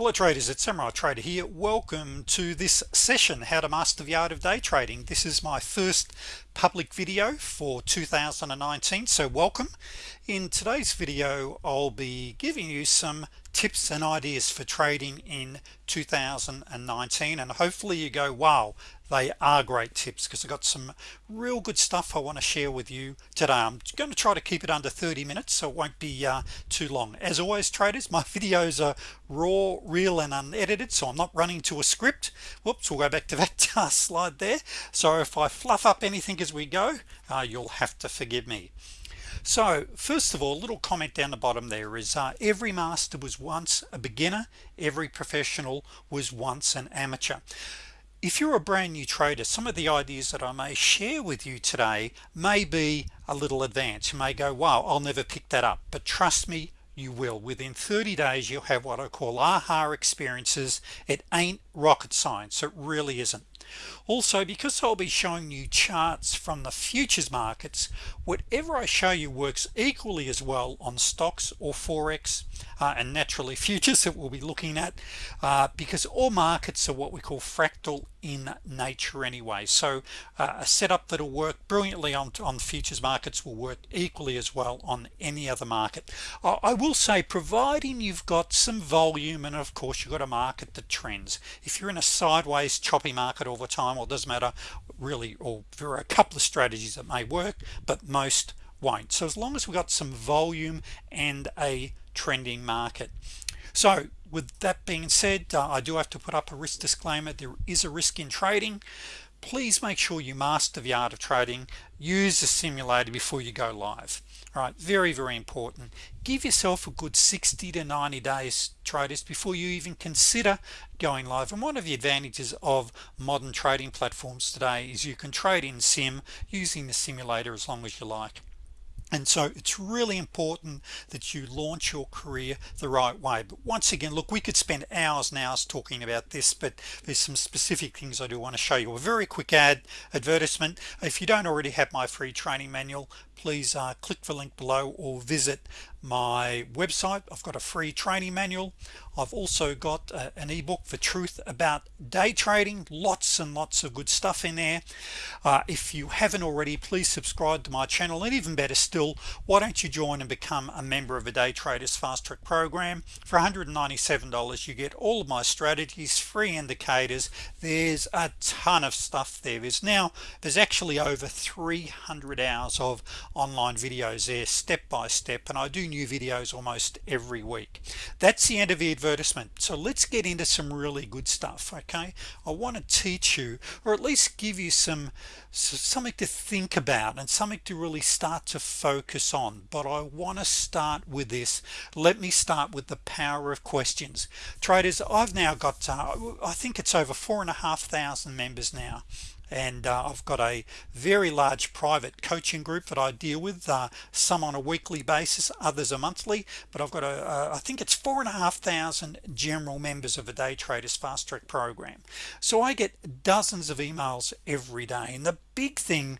hello traders it's Samurai Trader here. Welcome to this session how to master the art of day trading. This is my first public video for 2019 so welcome. In today's video I'll be giving you some tips and ideas for trading in 2019 and hopefully you go wow they are great tips because I got some real good stuff I want to share with you today. I'm going to try to keep it under 30 minutes so it won't be uh, too long. As always traders my videos are raw real and unedited so I'm not running to a script. Whoops we'll go back to that uh, slide there. So if I fluff up anything as we go uh, you'll have to forgive me. So first of all little comment down the bottom there is uh, every master was once a beginner every professional was once an amateur. If you're a brand new trader some of the ideas that I may share with you today may be a little advanced. You may go wow I'll never pick that up. But trust me you will. Within 30 days you'll have what I call aha experiences. It ain't rocket science. It really isn't also because I'll be showing you charts from the futures markets whatever I show you works equally as well on stocks or forex uh, and naturally futures that we'll be looking at uh, because all markets are what we call fractal in nature anyway. So uh, a setup that'll work brilliantly on on futures markets will work equally as well on any other market. I will say providing you've got some volume and of course you've got a market that trends. If you're in a sideways choppy market all the time well doesn't matter really or there are a couple of strategies that may work but most won't. So as long as we've got some volume and a trending market. So with that being said uh, I do have to put up a risk disclaimer. There is a risk in trading. Please make sure you master the art of trading. Use the simulator before you go live. All right very very important. Give yourself a good 60 to 90 days traders before you even consider going live. And one of the advantages of modern trading platforms today is you can trade in sim using the simulator as long as you like and so it's really important that you launch your career the right way. But once again look we could spend hours and hours talking about this but there's some specific things I do want to show you. A very quick ad advertisement. If you don't already have my free training manual please uh, click the link below or visit my website. I've got a free training manual. I've also got uh, an ebook for truth about day trading. Lots and lots of good stuff in there. Uh, if you haven't already please subscribe to my channel. And even better still why don't you join and become a member of a day traders fast track program? For $197 you get all of my strategies free indicators. There's a ton of stuff there. Is now there's actually over 300 hours of online videos there step by step and I do new videos almost every week. That's the end of the advertisement. So let's get into some really good stuff okay? I want to teach you or at least give you some something to think about and something to really start to focus on. But I want to start with this. Let me start with the power of questions. Traders I've now got uh, I think it's over four and a half thousand members now and uh, I've got a very large private coaching group that I deal with uh, some on a weekly basis others a monthly but I've got a uh, think it's four and a half thousand general members of a day traders fast track program. So I get dozens of emails every day and the big thing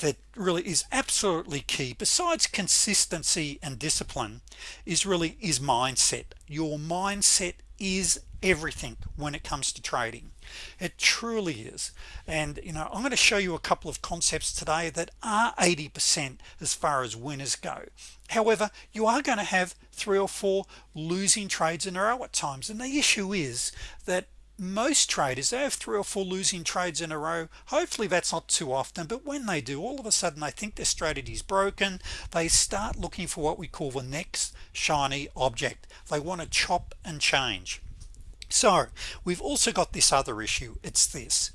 that really is absolutely key besides consistency and discipline is really is mindset. Your mindset is everything when it comes to trading it truly is. And you know I'm going to show you a couple of concepts today that are 80% as far as winners go. However you are going to have three or four losing trades in a row at times. And the issue is that most traders they have three or four losing trades in a row. Hopefully that's not too often but when they do all of a sudden they think their strategy is broken. They start looking for what we call the next shiny object. They want to chop and change so we've also got this other issue. It's this.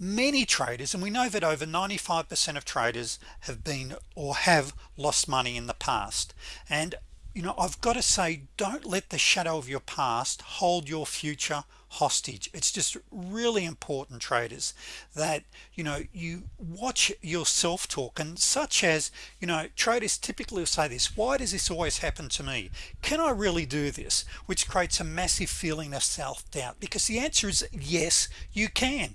Many traders and we know that over 95% of traders have been or have lost money in the past. And you know I've got to say don't let the shadow of your past hold your future hostage. It's just really important traders that you know you watch your self-talk and such as you know traders typically say this why does this always happen to me? Can I really do this? Which creates a massive feeling of self-doubt because the answer is yes you can.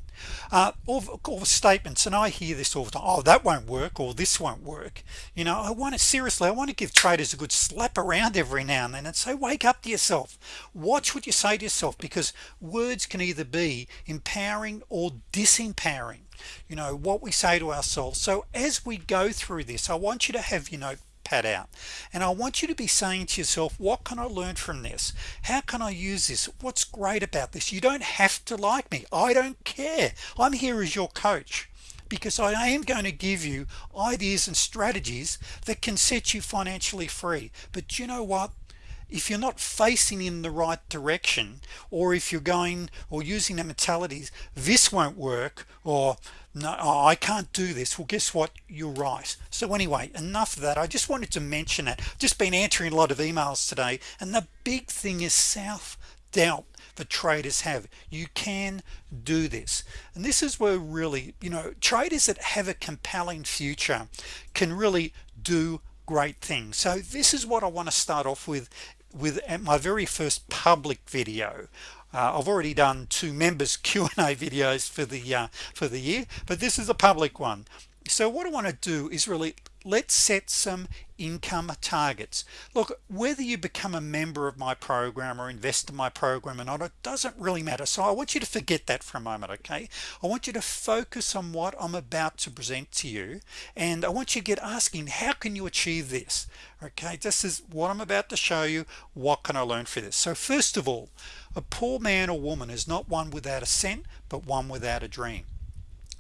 Uh, all, all statements and I hear this all the time oh that won't work or this won't work. You know I want to seriously I want to give traders a good slap around every now and then and say wake up to yourself. Watch what you say to yourself because words can either be empowering or disempowering you know what we say to ourselves. So as we go through this I want you to have your notepad out and I want you to be saying to yourself what can I learn from this? How can I use this? What's great about this? You don't have to like me. I don't care. I'm here as your coach because I am going to give you ideas and strategies that can set you financially free. But you know what if you're not facing in the right direction or if you're going or using the mentalities this won't work or no oh, I can't do this well guess what? You're right. So anyway enough of that. I just wanted to mention that just been answering a lot of emails today and the big thing is self-doubt the traders have. You can do this. And this is where really you know traders that have a compelling future can really do great things. So this is what I want to start off with with my very first public video. Uh, I've already done two members Q&A videos for the uh, for the year but this is a public one. So what I want to do is really let's set some income targets. Look whether you become a member of my program or invest in my program or not it doesn't really matter. So I want you to forget that for a moment okay? I want you to focus on what I'm about to present to you and I want you to get asking how can you achieve this? Okay this is what I'm about to show you. What can I learn for this? So first of all a poor man or woman is not one without a cent but one without a dream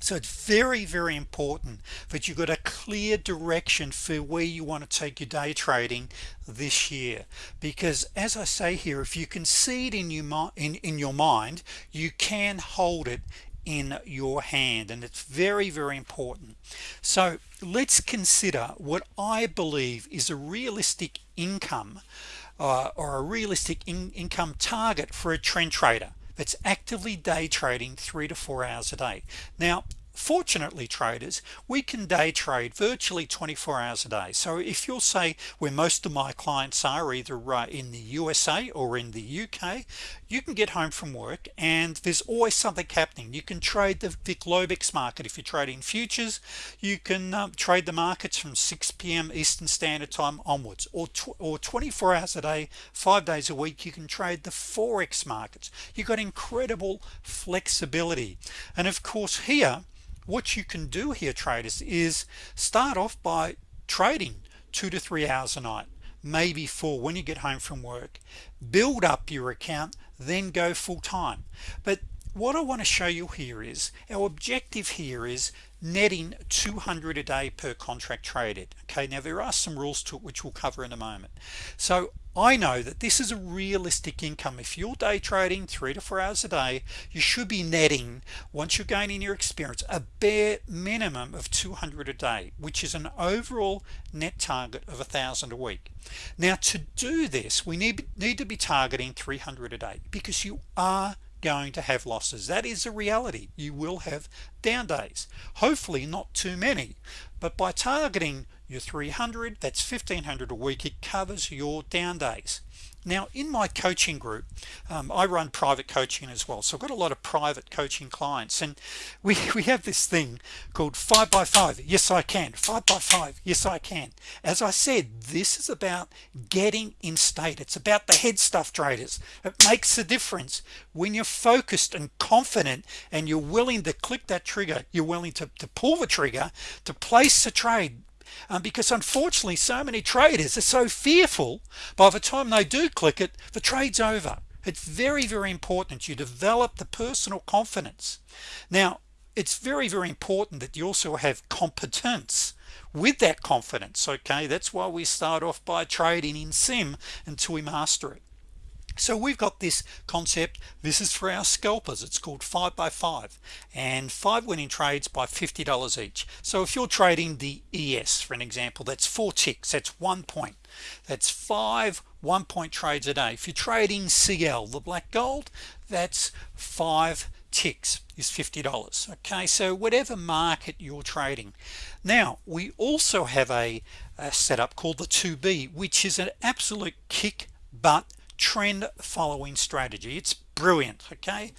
so it's very very important that you've got a clear direction for where you want to take your day trading this year. Because as I say here if you can see it in your in your mind you can hold it in your hand and it's very very important. So let's consider what I believe is a realistic income uh, or a realistic in income target for a trend trader that's actively day trading three to four hours a day. Now fortunately traders we can day trade virtually 24 hours a day. So if you'll say where most of my clients are either uh, in the USA or in the UK you can get home from work and there's always something happening. You can trade the VIX Globex market. If you're trading futures you can um, trade the markets from 6 p.m. Eastern Standard Time onwards or or 24 hours a day five days a week you can trade the Forex markets. You've got incredible flexibility. And of course here what you can do here traders is start off by trading two to three hours a night maybe four when you get home from work. Build up your account then go full-time. But what I want to show you here is our objective here is netting 200 a day per contract traded. Okay now there are some rules to it which we'll cover in a moment. So I know that this is a realistic income. If you're day trading three to four hours a day you should be netting once you're gaining your experience a bare minimum of 200 a day which is an overall net target of a thousand a week. Now to do this we need need to be targeting 300 a day because you are going to have losses. That is a reality. You will have down days. Hopefully not too many but by targeting your 300 that's 1500 a week. It covers your down days. Now in my coaching group um, I run private coaching as well so I've got a lot of private coaching clients and we we have this thing called five by five. Yes I can. Five by five. Yes I can. As I said this is about getting in state. It's about the head stuff traders. It makes a difference. When you're focused and confident and you're willing to click that trigger you're willing to, to pull the trigger to place a trade um, because unfortunately so many traders are so fearful by the time they do click it the trades over. It's very very important you develop the personal confidence. Now it's very very important that you also have competence with that confidence okay? That's why we start off by trading in sim until we master it so we've got this concept. This is for our scalpers. It's called five by five. And five winning trades by $50 each. So if you're trading the ES for an example that's four ticks. That's one point. That's five one-point trades a day. If you're trading CL the black gold that's five ticks is $50 okay so whatever market you're trading. Now we also have a, a setup called the 2b which is an absolute kick butt trend following strategy. It's brilliant okay?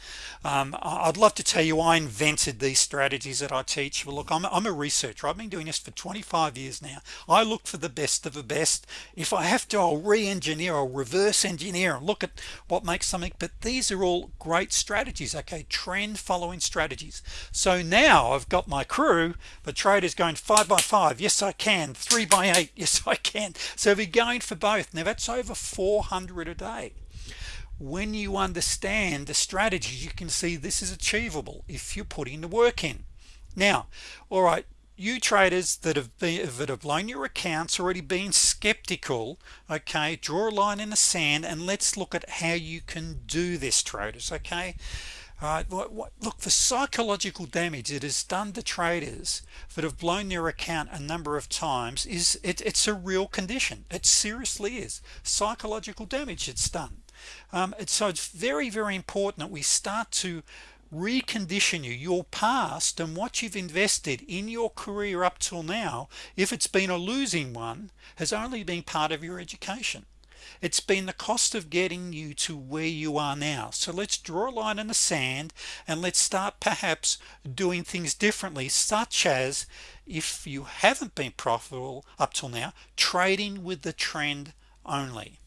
Um, I'd love to tell you I invented these strategies that I teach. But look I'm, I'm a researcher. I've been doing this for 25 years now. I look for the best of the best. If I have to I'll re-engineer or reverse engineer and look at what makes something but these are all great strategies okay? Trend following strategies. So now I've got my crew. The traders going five by five. Yes I can. Three by eight. Yes I can. So we're going for both. Now that's over 400 a day when you understand the strategies you can see this is achievable if you're putting the work in. Now all right you traders that have been that have blown your accounts already been skeptical okay? Draw a line in the sand and let's look at how you can do this traders okay? All right what, what, look the psychological damage it has done to traders that have blown their account a number of times is it, it's a real condition. It seriously is. Psychological damage it's done um, it's, so it's very very important that we start to recondition you your past and what you've invested in your career up till now if it's been a losing one has only been part of your education. It's been the cost of getting you to where you are now. So let's draw a line in the sand and let's start perhaps doing things differently such as if you haven't been profitable up till now trading with the trend only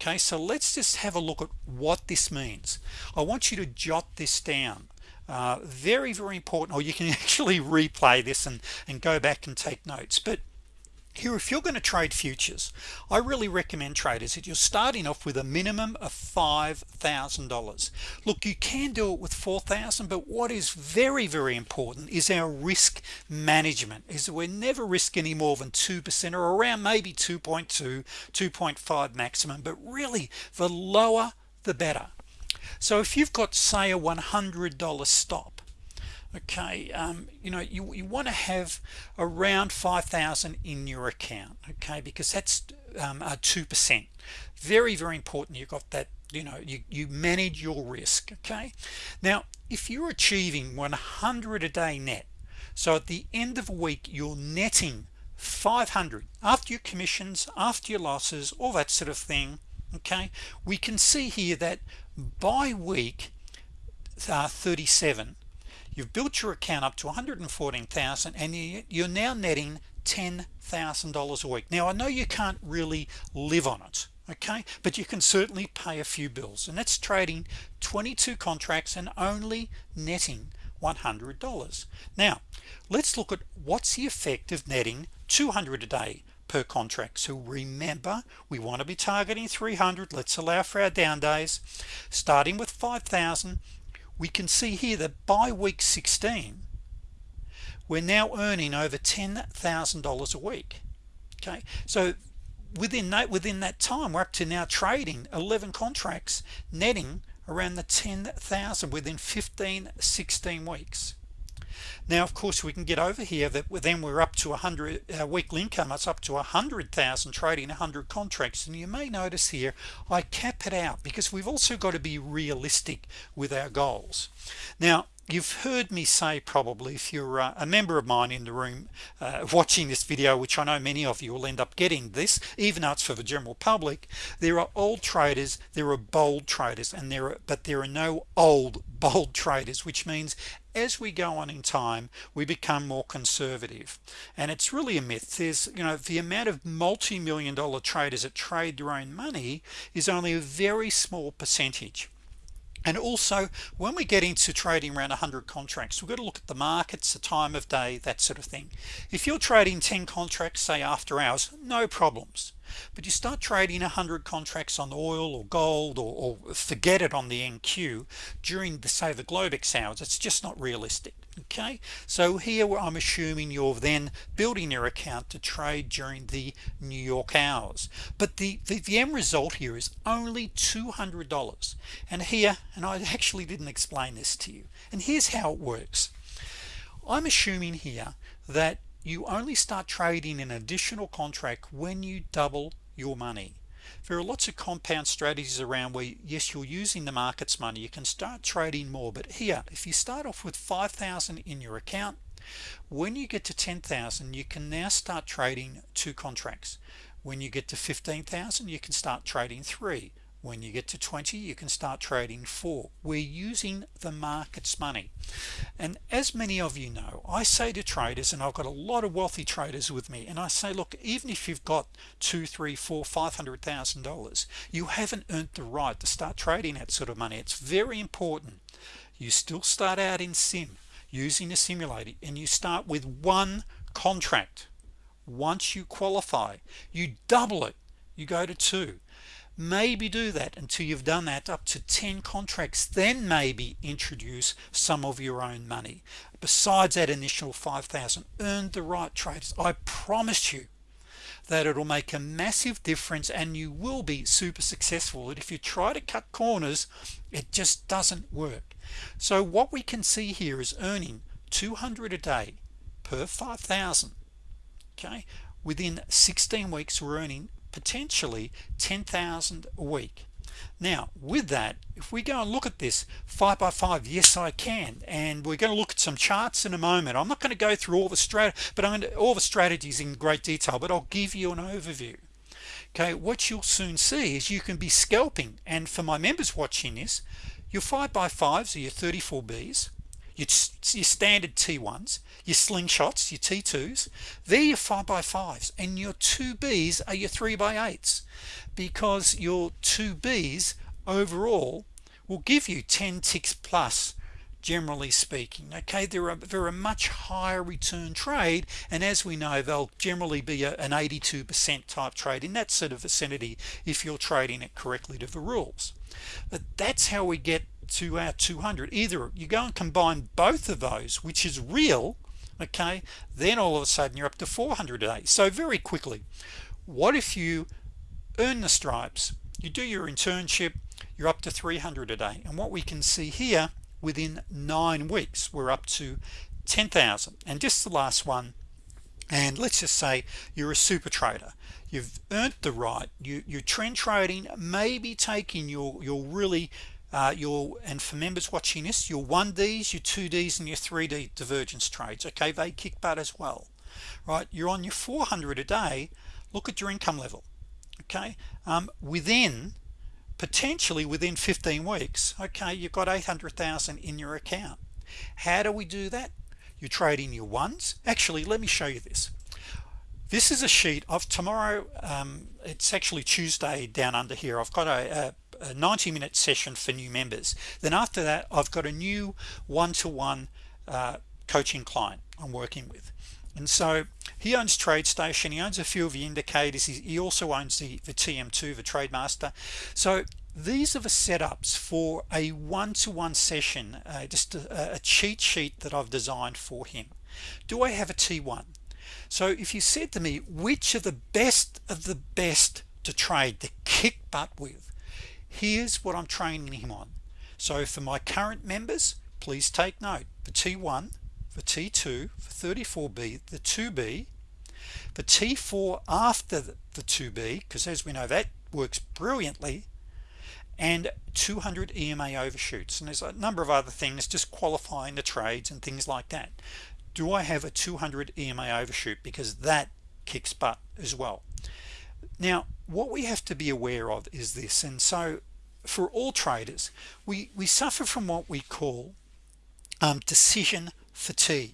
okay so let's just have a look at what this means. I want you to jot this down. Uh, very very important or you can actually replay this and and go back and take notes. But here if you're going to trade futures I really recommend traders that you're starting off with a minimum of $5,000 look you can do it with 4,000 but what is very very important is our risk management is we're never risk any more than 2% or around maybe 2.2 2.5 maximum but really the lower the better. So if you've got say a $100 stop okay um, you know you, you want to have around 5,000 in your account okay because that's um, 2% very very important you got that you know you, you manage your risk okay? Now if you're achieving 100 a day net so at the end of a week you're netting 500 after your commissions after your losses all that sort of thing okay? We can see here that by week uh, 37 you've built your account up to 114,000 and you're now netting $10,000 a week. Now I know you can't really live on it okay? But you can certainly pay a few bills and that's trading 22 contracts and only netting $100 now let's look at what's the effect of netting 200 a day per contract. So remember we want to be targeting 300 let's allow for our down days. Starting with 5,000 we can see here that by week 16 we're now earning over $10,000 a week. Okay? So within that within that time we're up to now trading 11 contracts netting around the 10,000 within 15 16 weeks now of course we can get over here that then we're up to a hundred uh, weekly income it's up to a hundred thousand trading a hundred contracts. And you may notice here I cap it out because we've also got to be realistic with our goals. Now you've heard me say probably if you're uh, a member of mine in the room uh, watching this video which I know many of you will end up getting this even though it's for the general public there are old traders there are bold traders and there are but there are no old bold traders which means as we go on in time we become more conservative. And it's really a myth. There's you know the amount of multi-million dollar traders that trade their own money is only a very small percentage and also when we get into trading around 100 contracts we've got to look at the markets the time of day that sort of thing. If you're trading 10 contracts say after hours no problems. But you start trading 100 contracts on oil or gold or, or forget it on the NQ during the say the Globex hours it's just not realistic okay so here I'm assuming you're then building your account to trade during the New York hours. But the, the, the end result here is only $200 and here and I actually didn't explain this to you. And here's how it works. I'm assuming here that you only start trading an additional contract when you double your money there are lots of compound strategies around where yes you're using the markets money. You can start trading more. But here if you start off with 5,000 in your account when you get to 10,000 you can now start trading two contracts. When you get to 15,000 you can start trading three when you get to 20 you can start trading four. We're using the market's money. And as many of you know I say to traders and I've got a lot of wealthy traders with me and I say look even if you've got two three four five hundred thousand dollars you haven't earned the right to start trading that sort of money. It's very important you still start out in sim using a simulator and you start with one contract. Once you qualify you double it. You go to two maybe do that until you've done that up to 10 contracts then maybe introduce some of your own money. Besides that initial 5,000 earned the right traders I promise you that it'll make a massive difference and you will be super successful. And if you try to cut corners it just doesn't work. So what we can see here is earning 200 a day per 5,000 okay? Within 16 weeks we're earning potentially 10,000 a week. Now with that if we go and look at this five by five yes I can and we're going to look at some charts in a moment. I'm not going to go through all the strat but I'm going to, all the strategies in great detail but I'll give you an overview. Okay what you'll soon see is you can be scalping and for my members watching this your 5 by 5s are your 34 B's your, your standard T1s your slingshots your T2s they're your 5 by 5s and your 2Bs are your 3 by 8s because your 2Bs overall will give you 10 ticks plus generally speaking okay? They're a, they're a much higher return trade and as we know they'll generally be a, an 82% type trade in that sort of vicinity if you're trading it correctly to the rules. But that's how we get to our 200 either you go and combine both of those which is real okay then all of a sudden you're up to 400 a day. So very quickly what if you earn the stripes you do your internship you're up to 300 a day. And what we can see here within nine weeks we're up to 10,000 and just the last one and let's just say you're a super trader. You've earned the right. You you're trend trading maybe taking your your really uh, your and for members watching this your 1Ds your 2Ds and your 3D divergence trades okay? They kick butt as well right? You're on your 400 a day. Look at your income level okay? Um, within potentially within 15 weeks okay you've got 800,000 in your account. How do we do that? You trade in your ones. Actually let me show you this. This is a sheet of tomorrow um, it's actually Tuesday down under here. I've got a, a, a 90 minute session for new members. Then after that I've got a new one-to-one -one, uh, coaching client I'm working with. And so he owns TradeStation he owns a few of the indicators he, also owns the, the TM2 the TradeMaster. So these are the setups for a one-to-one -one session uh, just a, a cheat sheet that I've designed for him. Do I have a T1 so if you said to me which are the best of the best to trade to kick butt with here's what I'm training him on. So for my current members please take note. For T1 for T2 for 34b the 2b the T4 after the 2b because as we know that works brilliantly. And 200 EMA overshoots. And there's a number of other things just qualifying the trades and things like that. Do I have a 200 EMA overshoot? Because that kicks butt as well now what we have to be aware of is this and so for all traders we we suffer from what we call um, decision fatigue.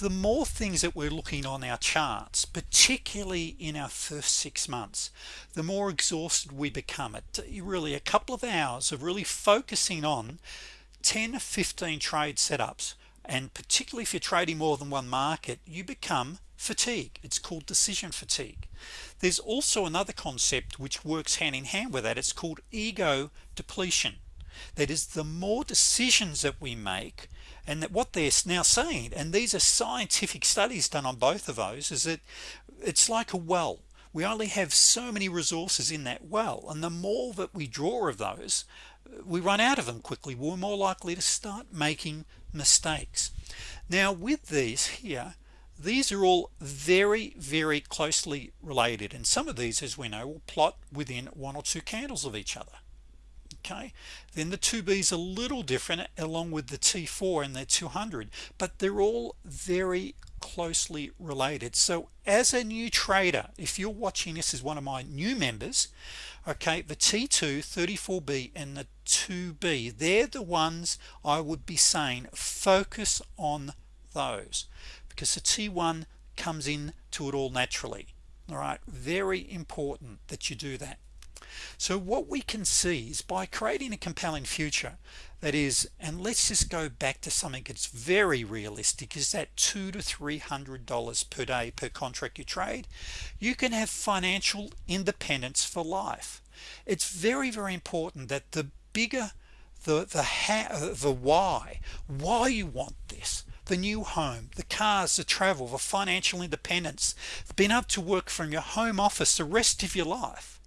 The more things that we're looking on our charts particularly in our first six months the more exhausted we become. It really a couple of hours of really focusing on 10 15 trade setups and particularly if you're trading more than one market you become fatigue. It's called decision fatigue. There's also another concept which works hand in hand with that. It's called ego depletion. That is the more decisions that we make and that what they're now saying and these are scientific studies done on both of those is that it's like a well. We only have so many resources in that well and the more that we draw of those uh, we run out of them quickly. We're more likely to start making mistakes. Now with these here these are all very very closely related and some of these as we know will plot within one or two candles of each other okay? Then the 2b's a little different along with the t4 and the 200 but they're all very closely related. So as a new trader if you're watching this as one of my new members okay the t2 34b and the 2b they're the ones I would be saying focus on those because the t1 comes in to it all naturally. All right? Very important that you do that. So what we can see is by creating a compelling future that is and let's just go back to something that's very realistic is that two to three hundred dollars per day per contract you trade you can have financial independence for life. It's very very important that the bigger the the how the why why you want this the new home the cars the travel the financial independence being able to work from your home office the rest of your life.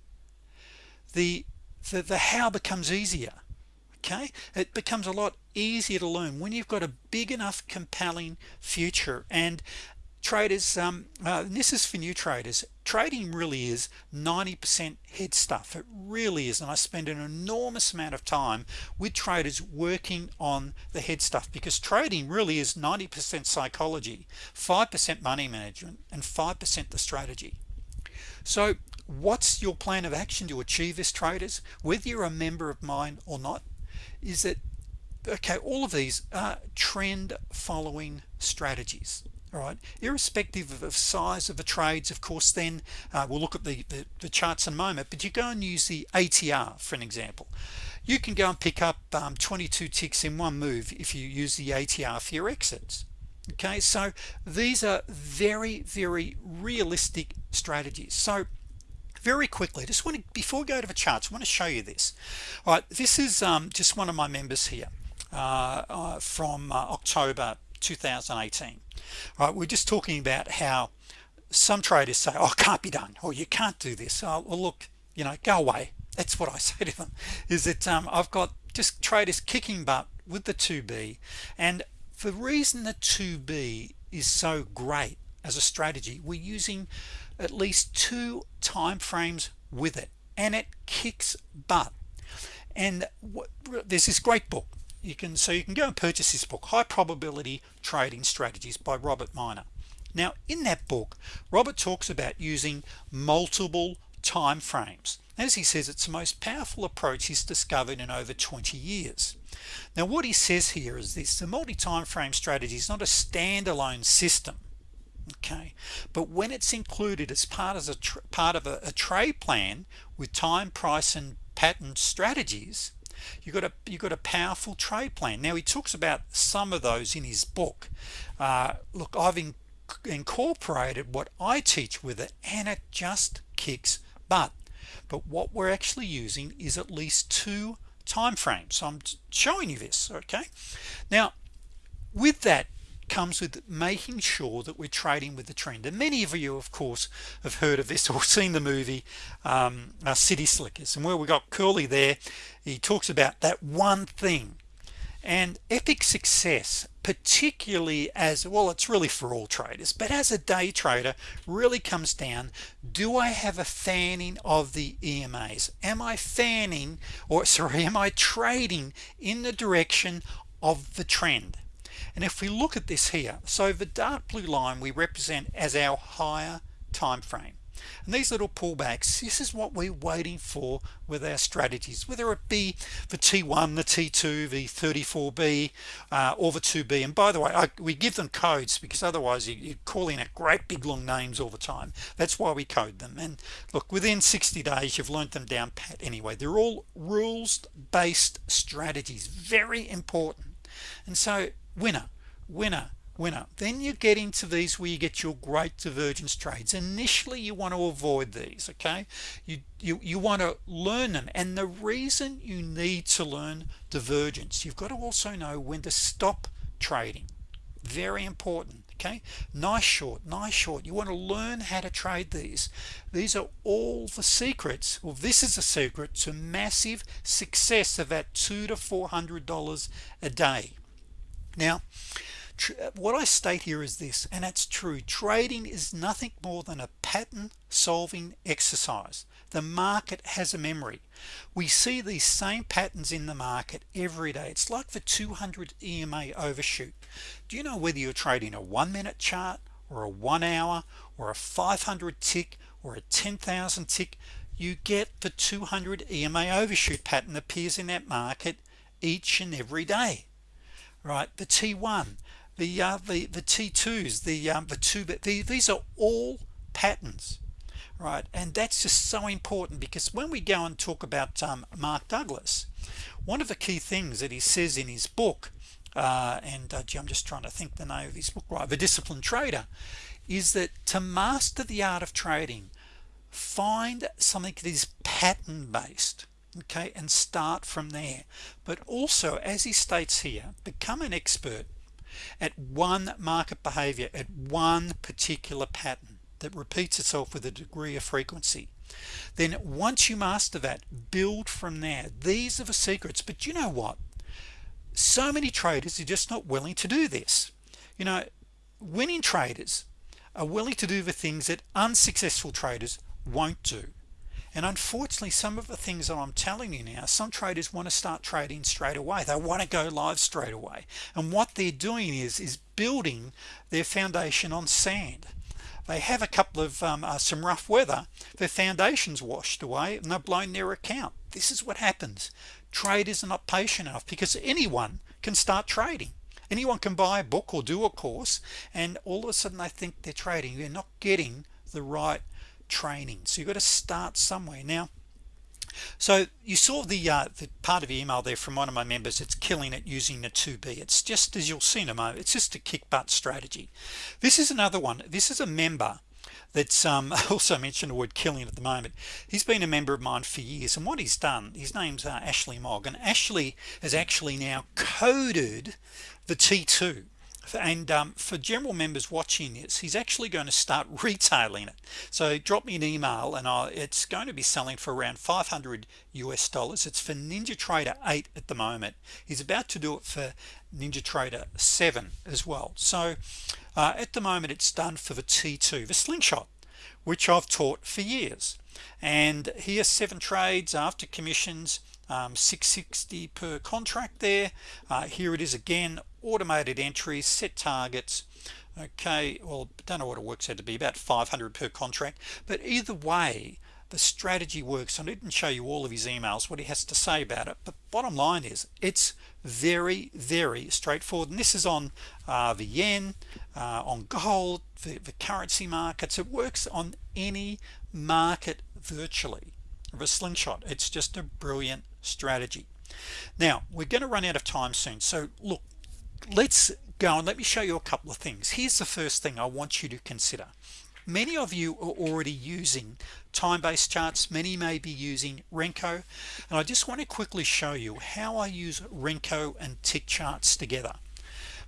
The the, the how becomes easier okay? It becomes a lot easier to learn when you've got a big enough compelling future. And traders um, uh, this is for new traders trading really is 90% head stuff. It really is and I spend an enormous amount of time with traders working on the head stuff because trading really is 90% psychology 5% money management and 5% the strategy. So what's your plan of action to achieve this traders whether you're a member of mine or not is that okay all of these are trend following strategies all right irrespective of size of the trades of course then uh, we'll look at the, the, the charts in a moment but you go and use the ATR for an example. You can go and pick up um, 22 ticks in one move if you use the ATR for your exits. Okay so these are very very realistic strategies. So very quickly just want to before we go to the charts I want to show you this. All right this is um, just one of my members here uh, uh, from uh, October 2018 all right we're just talking about how some traders say oh can't be done or you can't do this. Oh, well look you know go away. That's what I say to them is that um, I've got just traders kicking butt with the 2b and the reason the 2b is so great as a strategy we're using at least two time frames with it and it kicks butt. And what, there's this great book you can so you can go and purchase this book high probability trading strategies by Robert Miner. Now in that book Robert talks about using multiple time frames. As he says it's the most powerful approach he's discovered in over 20 years. Now what he says here is this the multi-time frame strategy is not a standalone system okay but when it's included as part of a part of a, a trade plan with time price and pattern strategies you got a you got a powerful trade plan. Now he talks about some of those in his book. Uh, look I've in, incorporated what I teach with it and it just kicks butt. But what we're actually using is at least two time frames so I'm showing you this okay? Now with that comes with making sure that we're trading with the trend. And many of you of course have heard of this or seen the movie um, uh, City Slickers. And where we got Curly there he talks about that one thing. And epic success particularly as well it's really for all traders but as a day trader really comes down do I have a fanning of the EMAs am I fanning or sorry am I trading in the direction of the trend and if we look at this here so the dark blue line we represent as our higher time frame. And these little pullbacks this is what we're waiting for with our strategies whether it be the t1 the t2 the 34b uh, or the 2b and by the way I, we give them codes because otherwise you, you're calling it great big long names all the time. That's why we code them. And look within 60 days you've learned them down pat anyway. They're all rules based strategies. Very important. And so winner winner winner. Then you get into these where you get your great divergence trades. Initially you want to avoid these okay? You you, you want to learn them. And the reason you need to learn divergence you've got to also know when to stop trading. Very important okay? Nice short nice short. You want to learn how to trade these. These are all the secrets. Well this is a secret to massive success of that two to four hundred dollars a day now what I state here is this and that's true. Trading is nothing more than a pattern solving exercise. The market has a memory. We see these same patterns in the market every day. It's like the 200 EMA overshoot. Do you know whether you're trading a one-minute chart or a one hour or a 500 tick or a 10,000 tick? You get the 200 EMA overshoot pattern appears in that market each and every day right? The t1 the uh, the the t2s the um, the two but the, these are all patterns right? And that's just so important because when we go and talk about um, Mark Douglas one of the key things that he says in his book uh, and uh, gee, I'm just trying to think the name of his book right? The disciplined trader is that to master the art of trading find something that is pattern based okay and start from there. But also as he states here become an expert at one market behavior at one particular pattern that repeats itself with a degree of frequency. Then once you master that build from there. These are the secrets. But you know what? So many traders are just not willing to do this. You know winning traders are willing to do the things that unsuccessful traders won't do and unfortunately some of the things that I'm telling you now some traders want to start trading straight away. They want to go live straight away. And what they're doing is is building their foundation on sand. They have a couple of um, uh, some rough weather their foundations washed away and they're blown their account. This is what happens. Traders are not patient enough because anyone can start trading. Anyone can buy a book or do a course and all of a sudden they think they're trading. They're not getting the right training. So you've got to start somewhere. Now so you saw the uh, the part of the email there from one of my members. It's killing it using the 2b it's just as you'll see in a moment it's just a kick butt strategy. This is another one. This is a member that's um, also mentioned the word killing at the moment. He's been a member of mine for years and what he's done his name's uh, Ashley Mogg and Ashley has actually now coded the t2 and um, for general members watching this he's actually going to start retailing it. So drop me an email and I it's going to be selling for around 500 US dollars. It's for Ninja Trader 8 at the moment. He's about to do it for Ninja Trader 7 as well. So uh, at the moment it's done for the t2 the slingshot which I've taught for years. And here seven trades after commissions um, 660 per contract there. Uh, here it is again automated entries set targets. Okay well don't know what it works out to be about 500 per contract. But either way the strategy works. I didn't show you all of his emails what he has to say about it. But bottom line is it's very very straightforward. And this is on uh, the yen uh, on gold the, the currency markets. It works on any market virtually of a slingshot. It's just a brilliant strategy. Now we're going to run out of time soon. So look let's go and let me show you a couple of things. Here's the first thing I want you to consider. Many of you are already using time-based charts many may be using Renko. And I just want to quickly show you how I use Renko and tick charts together.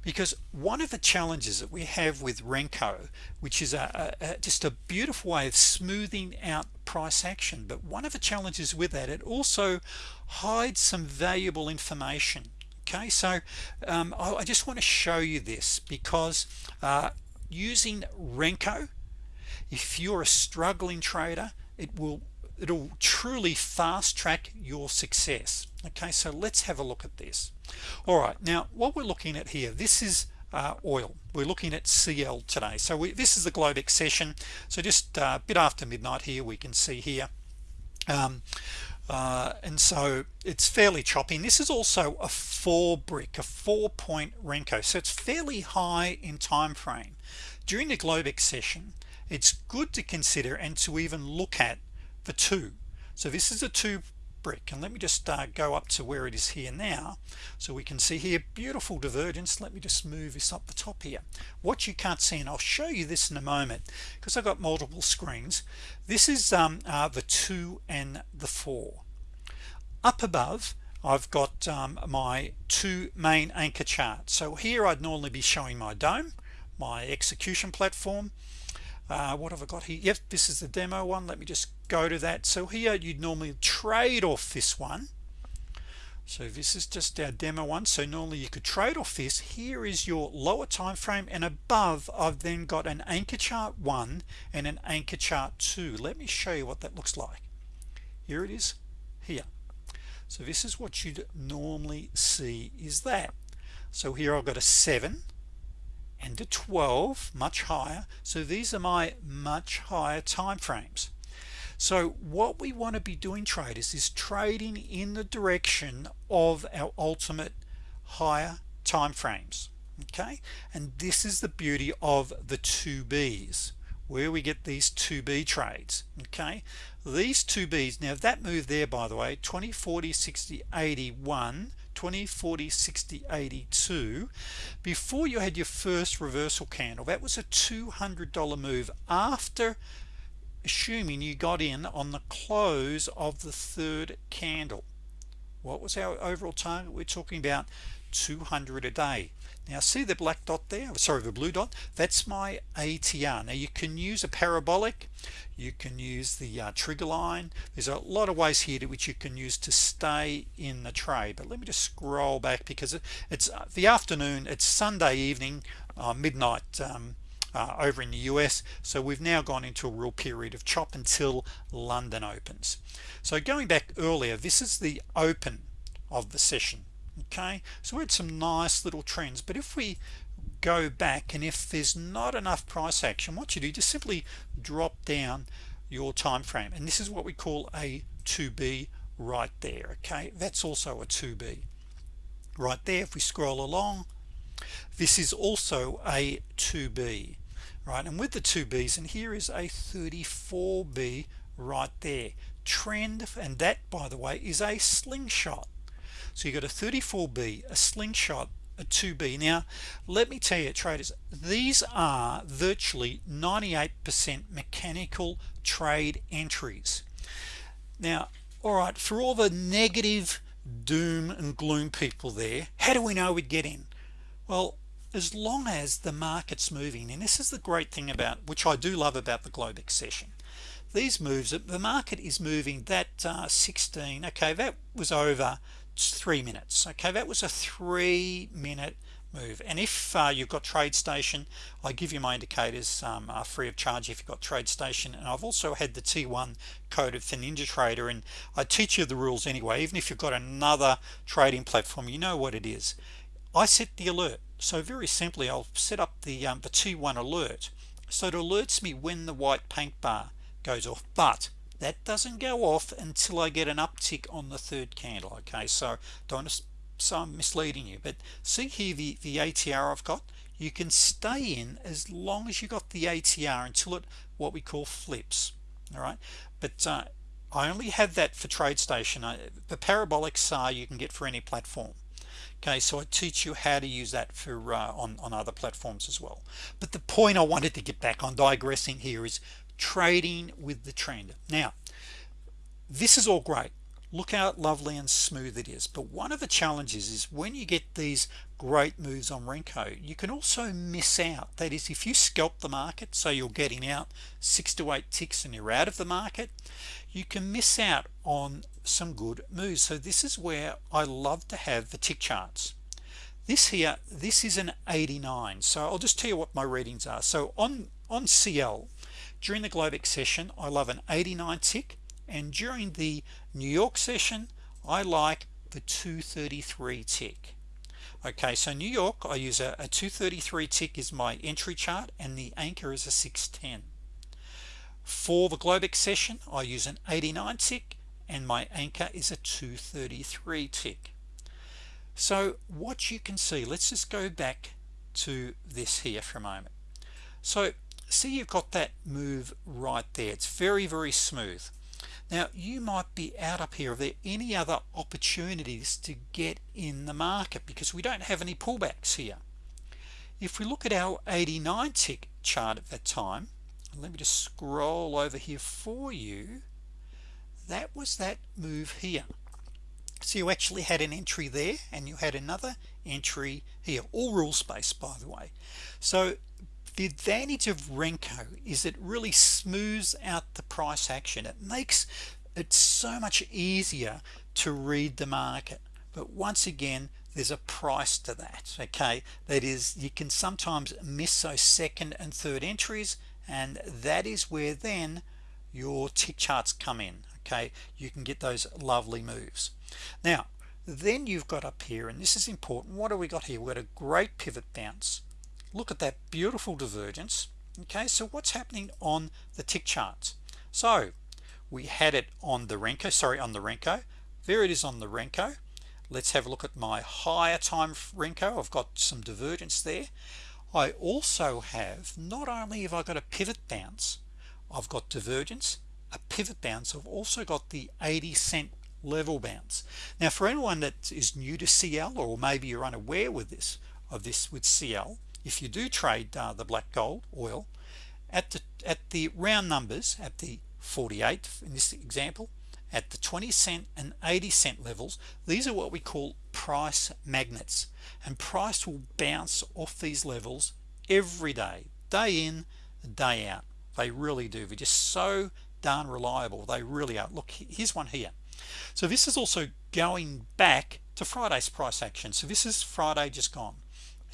Because one of the challenges that we have with Renko which is a, a, just a beautiful way of smoothing out price action but one of the challenges with that it also hides some valuable information. Okay so um, I, I, just want to show you this because uh, using Renko if you're a struggling trader it will it'll truly fast-track your success. Okay so let's have a look at this. All right now what we're looking at here this is uh, oil. We're looking at CL today. So we, this is the Globex session so just uh, a bit after midnight here we can see here. Um, uh, and so it's fairly choppy. And this is also a four brick a four point Renko. So it's fairly high in time frame. During the Globex session it's good to consider and to even look at the two so this is a two brick and let me just uh, go up to where it is here now. So we can see here beautiful divergence. Let me just move this up the top here. What you can't see and I'll show you this in a moment because I've got multiple screens. This is um, uh, the two and the four. Up above I've got um, my two main anchor charts. So here I'd normally be showing my dome my execution platform uh, what have I got here? Yep this is the demo one. Let me just go to that. So here you'd normally trade off this one. So this is just our demo one. So normally you could trade off this. Here is your lower time frame and above I've then got an anchor chart one and an anchor chart two. Let me show you what that looks like. Here it is here. So this is what you'd normally see is that. So here I've got a 7 and a 12 much higher. So these are my much higher time frames so what we want to be doing traders is trading in the direction of our ultimate higher time frames okay? And this is the beauty of the 2b's where we get these 2b trades okay? These 2b's now that move there by the way 20 40 60 81 20 40 60 82 before you had your first reversal candle. That was a $200 move after assuming you got in on the close of the third candle. What was our overall target? We're talking about 200 a day now see the black dot there? Sorry the blue dot? That's my ATR now you can use a parabolic. You can use the uh, trigger line. There's a lot of ways here to which you can use to stay in the trade but let me just scroll back because it's uh, the afternoon it's Sunday evening uh, midnight um, uh, over in the US so we've now gone into a real period of chop until London opens. So going back earlier this is the open of the session okay so we had some nice little trends but if we go back and if there's not enough price action what you do just simply drop down your time frame and this is what we call a 2b right there okay? That's also a 2b right there if we scroll along this is also a 2b right? And with the 2b's and here is a 34b right there. Trend and that by the way is a slingshot so you got a 34b a slingshot a 2b now let me tell you traders these are virtually 98% mechanical trade entries. Now all right for all the negative doom and gloom people there how do we know we'd get in? Well as long as the market's moving and this is the great thing about which I do love about the Globex session these moves the market is moving that uh, 16 okay that was over three minutes okay? That was a three minute move. And if uh, you've got TradeStation I give you my indicators um, are free of charge if you've got TradeStation. And I've also had the T1 code for Ninja Trader and I teach you the rules anyway. Even if you've got another trading platform you know what it is. I set the alert. So very simply I'll set up the um, the T1 alert. So it alerts me when the white paint bar goes off. But that doesn't go off until I get an uptick on the third candle okay? So don't so I'm misleading you but see here the the ATR I've got? You can stay in as long as you got the ATR until it what we call flips all right? But uh, I only have that for TradeStation. I, the parabolic are you can get for any platform okay? So I teach you how to use that for uh, on, on other platforms as well. But the point I wanted to get back on digressing here is trading with the trend. Now this is all great. Look how lovely and smooth it is. But one of the challenges is when you get these great moves on Renko you can also miss out. That is if you scalp the market so you're getting out six to eight ticks and you're out of the market you can miss out on some good moves. So this is where I love to have the tick charts. This here this is an 89 so I'll just tell you what my readings are. So on on CL during the Globex session I love an 89 tick and during the New York session I like the 233 tick. Okay so New York I use a, a 233 tick is my entry chart and the anchor is a 610 for the Globex session I use an 89 tick and my anchor is a 233 tick. So what you can see let's just go back to this here for a moment. So see you've got that move right there. It's very very smooth. Now you might be out up here. Are there any other opportunities to get in the market? Because we don't have any pullbacks here. If we look at our 89 tick chart at that time let me just scroll over here for you that was that move here. So you actually had an entry there and you had another entry here. All rule space by the way. So the advantage of Renko is it really smooths out the price action. It makes it so much easier to read the market. But once again there's a price to that okay? That is you can sometimes miss those second and third entries and that is where then your tick charts come in okay? You can get those lovely moves. Now then you've got up here and this is important what do we got here? We've got a great pivot bounce look at that beautiful divergence. Okay so what's happening on the tick charts? So we had it on the Renko sorry on the Renko. There it is on the Renko. Let's have a look at my higher time Renko. I've got some divergence there. I also have not only have I got a pivot bounce I've got divergence a pivot bounce. I've also got the 80 cent level bounce. Now for anyone that is new to CL or maybe you're unaware with this of this with CL if you do trade uh, the black gold oil at the at the round numbers at the 48 in this example at the 20 cent and 80 cent levels these are what we call price magnets. And price will bounce off these levels every day day in day out. They really do. They're just so darn reliable. They really are. Look here's one here. So this is also going back to Friday's price action. So this is Friday just gone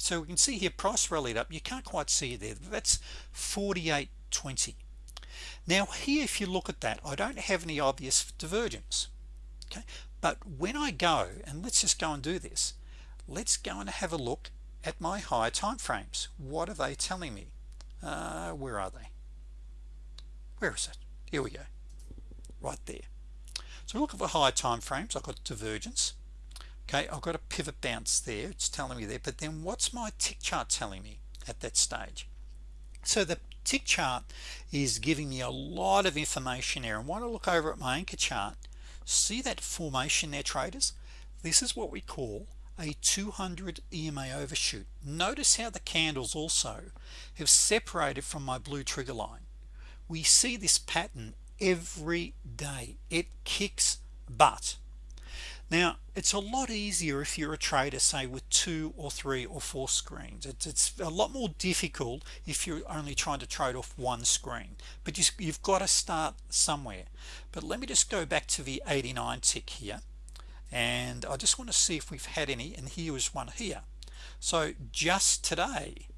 so we can see here price rallied up. You can't quite see it there. That's 48.20 now here if you look at that I don't have any obvious divergence okay? But when I go and let's just go and do this let's go and have a look at my higher time frames what are they telling me? Uh, where are they? Where is it? Here we go. Right there. So look at the higher time frames I've got divergence okay I've got a pivot bounce there it's telling me there but then what's my tick chart telling me at that stage? So the tick chart is giving me a lot of information there and want to look over at my anchor chart see that formation there traders? This is what we call a 200 EMA overshoot. Notice how the candles also have separated from my blue trigger line. We see this pattern every day. It kicks butt now it's a lot easier if you're a trader say with two or three or four screens. It's, it's a lot more difficult if you're only trying to trade off one screen but you, you've got to start somewhere. But let me just go back to the 89 tick here and I just want to see if we've had any and here is one here. So just today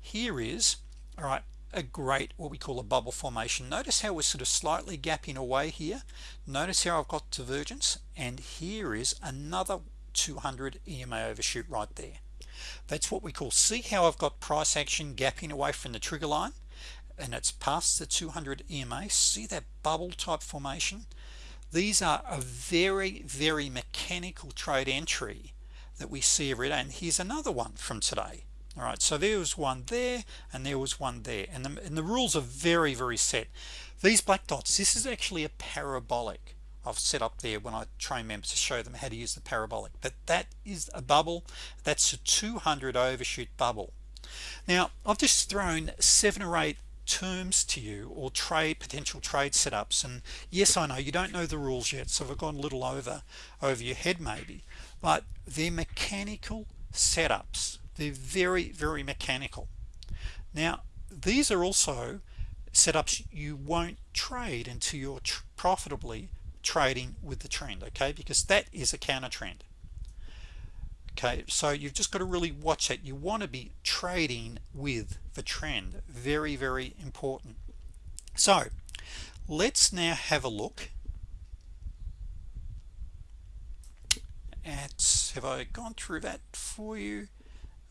here is all right a great what we call a bubble formation. Notice how we're sort of slightly gapping away here. Notice how I've got divergence and here is another 200 EMA overshoot right there. That's what we call see how I've got price action gapping away from the trigger line? And it's past the 200 EMA see that bubble type formation? These are a very very mechanical trade entry that we see every day. And here's another one from today all right so there was one there and there was one there. And the, and the rules are very very set. These black dots this is actually a parabolic I've set up there when I train members to show them how to use the parabolic. But that is a bubble. That's a 200 overshoot bubble. Now I've just thrown seven or eight terms to you or trade potential trade setups. And yes I know you don't know the rules yet so I've gone a little over over your head maybe. But they're mechanical setups they're very very mechanical. Now these are also setups you won't trade until you're tr profitably trading with the trend okay? Because that is a counter trend. Okay so you've just got to really watch it. You want to be trading with the trend. Very very important. So let's now have a look at have I gone through that for you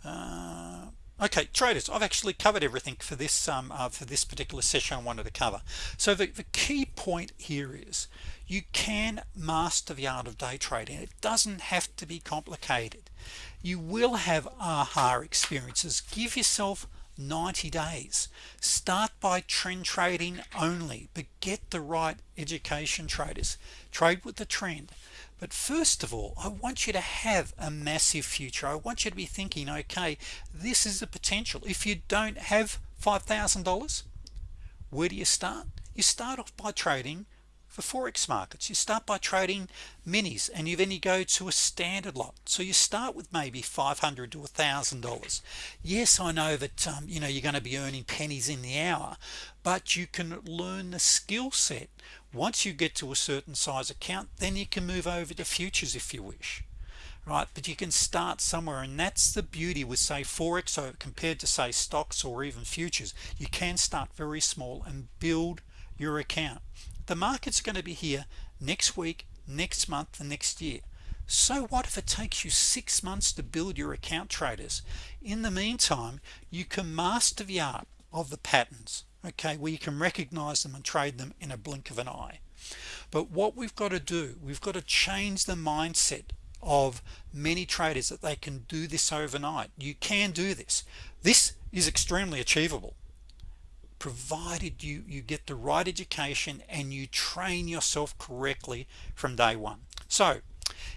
uh, okay traders I've actually covered everything for this um, uh, for this particular session I wanted to cover. So the, the key point here is you can master the art of day trading. It doesn't have to be complicated. You will have aha experiences. Give yourself 90 days. Start by trend trading only but get the right education traders. Trade with the trend but first of all I want you to have a massive future. I want you to be thinking okay this is the potential. If you don't have $5,000 where do you start? You start off by trading for Forex markets. You start by trading minis and you then you go to a standard lot. So you start with maybe 500 to a thousand dollars. Yes I know that um, you know you're going to be earning pennies in the hour but you can learn the skill set. Once you get to a certain size account then you can move over to futures if you wish right? But you can start somewhere and that's the beauty with say forex compared to say stocks or even futures. You can start very small and build your account the market's going to be here next week next month and next year. So what if it takes you six months to build your account traders? In the meantime you can master the art of the patterns okay where you can recognize them and trade them in a blink of an eye. But what we've got to do we've got to change the mindset of many traders that they can do this overnight. You can do this. This is extremely achievable provided you you get the right education and you train yourself correctly from day one. So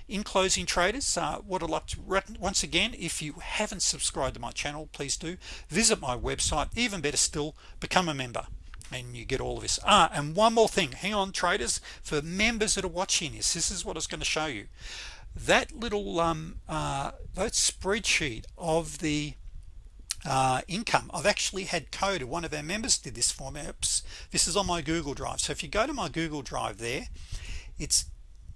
in closing traders uh, what I'd like to once again if you haven't subscribed to my channel please do. Visit my website even better still become a member. And you get all of this. Ah and one more thing. Hang on traders for members that are watching this this is what I was going to show you. That little um, uh, that spreadsheet of the uh, income. I've actually had coded one of our members did this for me. Oops. this is on my Google Drive. So if you go to my Google Drive there it's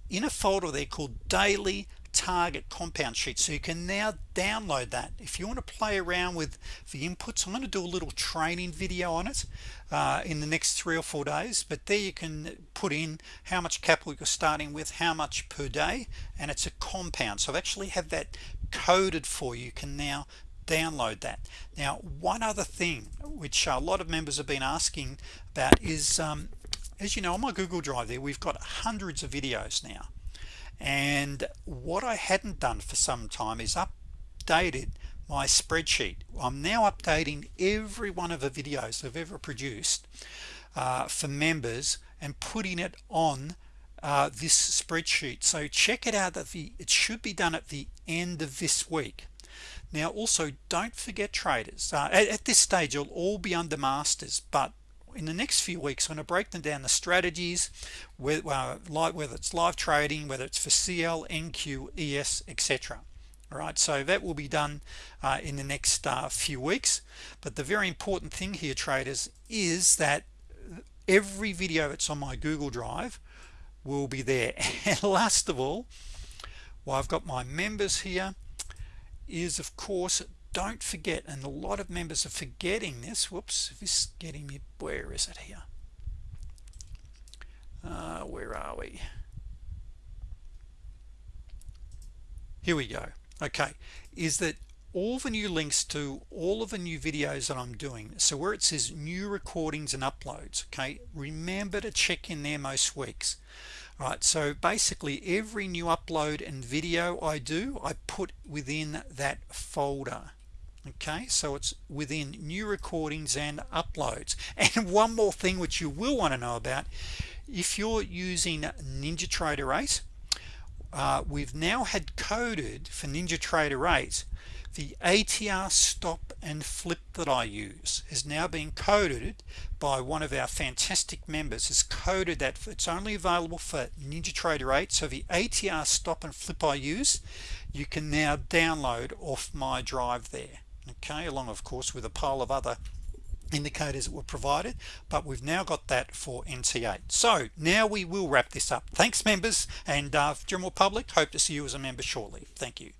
in a folder there called daily target compound sheet. So you can now download that. If you want to play around with the inputs I'm going to do a little training video on it uh, in the next three or four days. But there you can put in how much capital you're starting with how much per day and it's a compound. So I've actually had that coded for you, you can now download that. Now one other thing which a lot of members have been asking about is um, as you know on my Google Drive there we've got hundreds of videos now. And what I hadn't done for some time is updated my spreadsheet. I'm now updating every one of the videos I've ever produced uh, for members and putting it on uh, this spreadsheet. So check it out that the it should be done at the end of this week now also don't forget traders. Uh, at, at, this stage you'll all be under masters but in the next few weeks I'm going to break them down the strategies whether, uh, like whether it's live trading whether it's for CL NQ ES etc all right so that will be done uh, in the next uh, few weeks. But the very important thing here traders is that every video that's on my Google Drive will be there. And last of all well I've got my members here is of course don't forget and a lot of members are forgetting this. Whoops this is getting me where is it here? Uh, where are we? Here we go. Okay is that all the new links to all of the new videos that I'm doing so where it says new recordings and uploads okay remember to check in there most weeks right so basically every new upload and video I do I put within that folder okay? So it's within new recordings and uploads. And one more thing which you will want to know about if you're using NinjaTrader 8 uh, we've now had coded for NinjaTrader 8 the ATR stop and flip that I use is now being coded by one of our fantastic members. Has coded that it's only available for NinjaTrader 8 so the ATR stop and flip I use you can now download off my drive there. Okay along of course with a pile of other indicators that were provided but we've now got that for NT8 so now we will wrap this up. Thanks members and uh, general public hope to see you as a member shortly. Thank you